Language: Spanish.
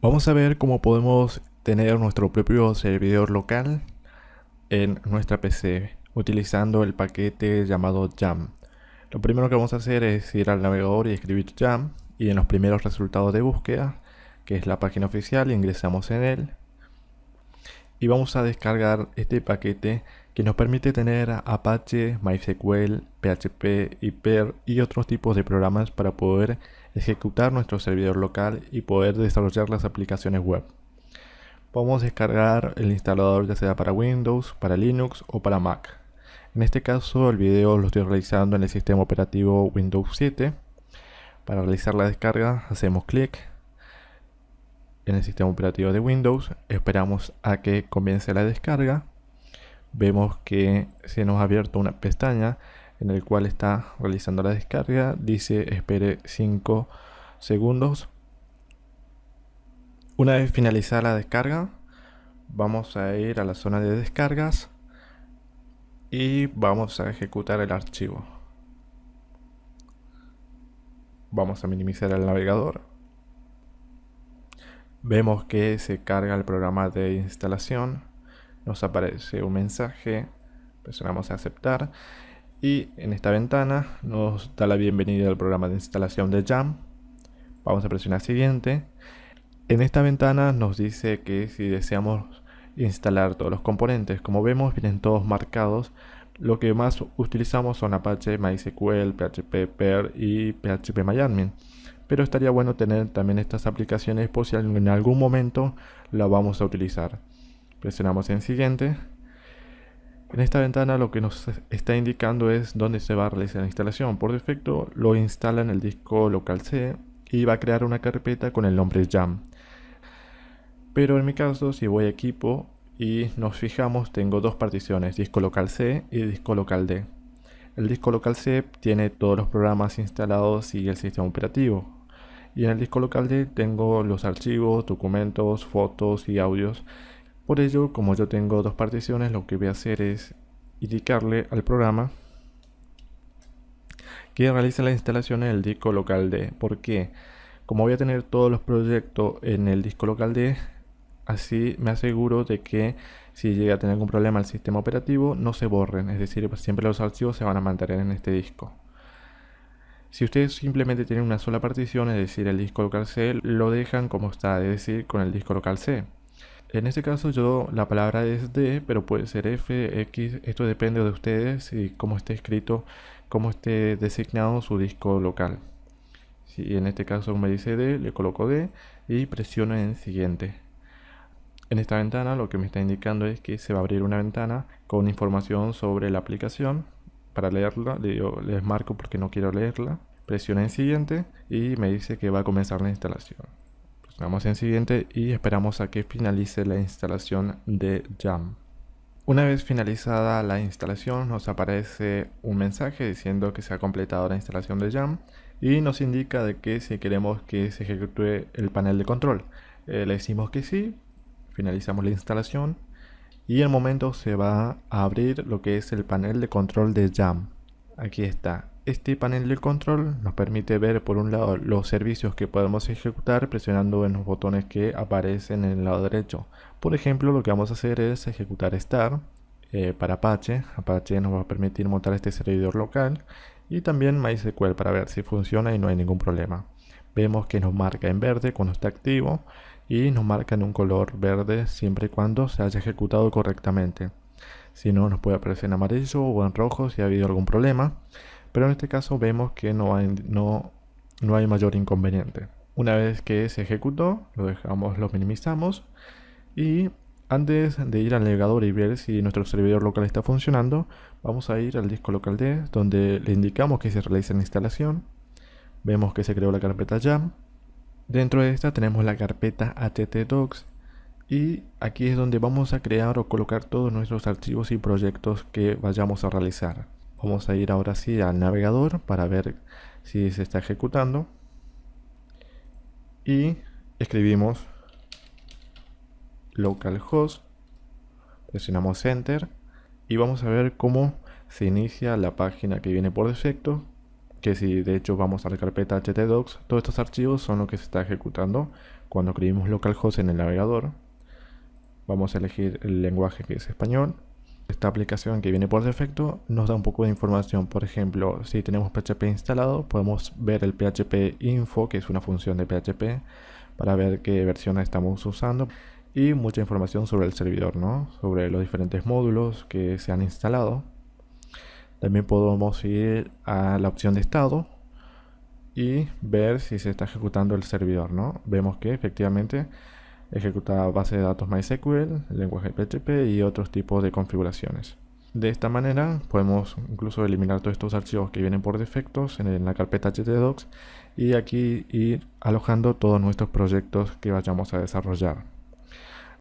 Vamos a ver cómo podemos tener nuestro propio servidor local en nuestra PC utilizando el paquete llamado Jam. Lo primero que vamos a hacer es ir al navegador y escribir Jam y en los primeros resultados de búsqueda, que es la página oficial, ingresamos en él y vamos a descargar este paquete que nos permite tener Apache, MySQL, PHP, Hyper y otros tipos de programas para poder ejecutar nuestro servidor local y poder desarrollar las aplicaciones web. Podemos descargar el instalador ya sea para Windows, para Linux o para Mac. En este caso el video lo estoy realizando en el sistema operativo Windows 7. Para realizar la descarga hacemos clic en el sistema operativo de Windows, esperamos a que comience la descarga. Vemos que se nos ha abierto una pestaña en el cual está realizando la descarga. Dice espere 5 segundos. Una vez finalizada la descarga, vamos a ir a la zona de descargas y vamos a ejecutar el archivo. Vamos a minimizar el navegador. Vemos que se carga el programa de instalación. Nos aparece un mensaje. Presionamos aceptar y en esta ventana nos da la bienvenida al programa de instalación de Jam. Vamos a presionar siguiente. En esta ventana nos dice que si deseamos instalar todos los componentes, como vemos vienen todos marcados. Lo que más utilizamos son Apache, MySQL, PHP, PER y PHP Pero estaría bueno tener también estas aplicaciones por si en algún momento la vamos a utilizar. Presionamos en siguiente en esta ventana lo que nos está indicando es dónde se va a realizar la instalación. Por defecto lo instala en el disco local C y va a crear una carpeta con el nombre Jam. Pero en mi caso, si voy a equipo y nos fijamos, tengo dos particiones, disco local C y disco local D. El disco local C tiene todos los programas instalados y el sistema operativo. Y en el disco local D tengo los archivos, documentos, fotos y audios por ello, como yo tengo dos particiones, lo que voy a hacer es indicarle al programa que realice la instalación en el disco local D. porque Como voy a tener todos los proyectos en el disco local D, así me aseguro de que si llega a tener algún problema el sistema operativo, no se borren. Es decir, siempre los archivos se van a mantener en este disco. Si ustedes simplemente tienen una sola partición, es decir, el disco local C, lo dejan como está, es decir, con el disco local C. En este caso yo la palabra es D, pero puede ser F, X, esto depende de ustedes y cómo esté escrito, cómo esté designado su disco local. Si en este caso me dice D, le coloco D y presiono en siguiente. En esta ventana lo que me está indicando es que se va a abrir una ventana con información sobre la aplicación. Para leerla, yo les marco porque no quiero leerla. Presiono en siguiente y me dice que va a comenzar la instalación. Vamos en siguiente y esperamos a que finalice la instalación de Jam. Una vez finalizada la instalación nos aparece un mensaje diciendo que se ha completado la instalación de Jam y nos indica de que si queremos que se ejecute el panel de control. Eh, le decimos que sí, finalizamos la instalación y el momento se va a abrir lo que es el panel de control de Jam. Aquí está, este panel de control nos permite ver por un lado los servicios que podemos ejecutar presionando en los botones que aparecen en el lado derecho. Por ejemplo, lo que vamos a hacer es ejecutar start eh, para Apache. Apache nos va a permitir montar este servidor local y también MySQL para ver si funciona y no hay ningún problema. Vemos que nos marca en verde cuando está activo y nos marca en un color verde siempre y cuando se haya ejecutado correctamente. Si no, nos puede aparecer en amarillo o en rojo si ha habido algún problema pero en este caso vemos que no hay, no, no hay mayor inconveniente. Una vez que se ejecutó, lo dejamos, lo minimizamos y antes de ir al navegador y ver si nuestro servidor local está funcionando, vamos a ir al disco local D, donde le indicamos que se realiza la instalación. Vemos que se creó la carpeta Jam. Dentro de esta tenemos la carpeta htdocs y aquí es donde vamos a crear o colocar todos nuestros archivos y proyectos que vayamos a realizar. Vamos a ir ahora sí al navegador para ver si se está ejecutando. Y escribimos localhost, presionamos enter y vamos a ver cómo se inicia la página que viene por defecto. Que si de hecho vamos a la carpeta htdocs, todos estos archivos son lo que se está ejecutando cuando escribimos localhost en el navegador. Vamos a elegir el lenguaje que es español. Esta aplicación que viene por defecto nos da un poco de información. Por ejemplo, si tenemos PHP instalado, podemos ver el PHP info, que es una función de PHP, para ver qué versión estamos usando. Y mucha información sobre el servidor, ¿no? Sobre los diferentes módulos que se han instalado. También podemos ir a la opción de estado y ver si se está ejecutando el servidor, ¿no? Vemos que efectivamente ejecuta base de datos MySQL, lenguaje PHP y otros tipos de configuraciones. De esta manera podemos incluso eliminar todos estos archivos que vienen por defectos en la carpeta htdocs y aquí ir alojando todos nuestros proyectos que vayamos a desarrollar.